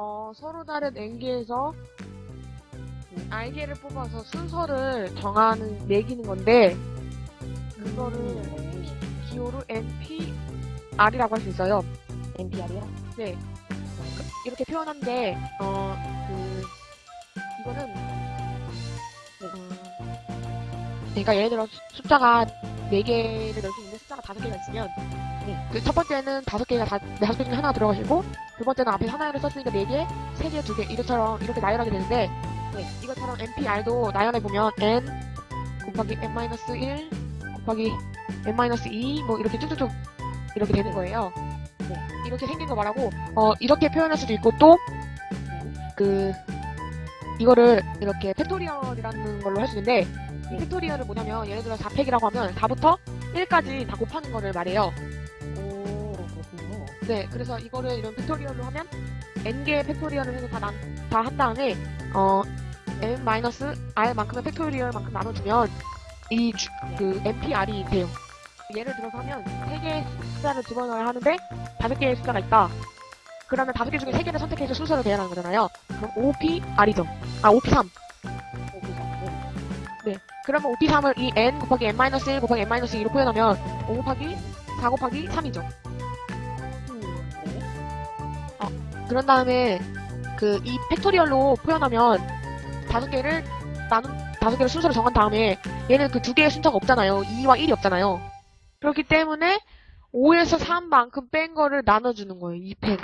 어, 서로 다른 n개에서 r개를 뽑아서 순서를 정하는, 매기는 건데, 그거를 네. 기호로 npr이라고 할 수 있어요. NPR이요? 네. 그- 이렇게 표현한데, 어, 그, 이거는, 어, 그러니까 예를 들어 수- 숫자가 4개를 넣을 수 있는데 숫자가 5개가 있으면, 네. 그첫 번째는 5개가 다, 5개 중에 하나 들어가시고, 두 번째는 앞에 하나를 썼으니까 4개, 3개, 2개, 이것처럼 이렇게 나열하게 되는데, 네. 이것처럼 NPR도 나열해보면 n 곱하기 n-1 곱하기 n-2 뭐 이렇게 쭉쭉쭉 이렇게 되는 거예요. 네. 이렇게 생긴 거 말하고, 어, 이렇게 표현할 수도 있고 또, 그, 이거를 이렇게 팩토리얼이라는 걸로 할 수 있는데, 이 네. 팩토리얼은 뭐냐면, 예를 들어 4팩이라고 하면 4부터 1까지 다 곱하는 거를 말해요. 네, 그래서 이거를 이런 팩토리얼로 하면, n개의 팩토리얼을 해서 다, 다한 다음에, 어, n-r만큼의 팩토리얼만큼 나눠주면, 이, 주- 그, npr이 돼요. 예를 들어서 하면, 3개의 숫자를 집어넣어야 하는데, 5개의 숫자가 있다. 그러면 5개 중에 3개를 선택해서 순서를 정하는 거잖아요. 그럼 5pr이죠. 아, 5p3. 오, 네. 그러면 5p3을 이 n 곱하기 n-1 곱하기 n-2로 표현하면 5 곱하기 4 곱하기 3이죠. 음, 네. 그런 다음에 그 이 팩토리얼로 표현하면 다섯 개를 나눈 다섯 개를 순서를 정한 다음에 얘는 그 두 개의 순서가 없잖아요. 2와 1이 없잖아요. 그렇기 때문에 5에서 3만큼 뺀 거를 나눠주는 거예요. 이 팩을.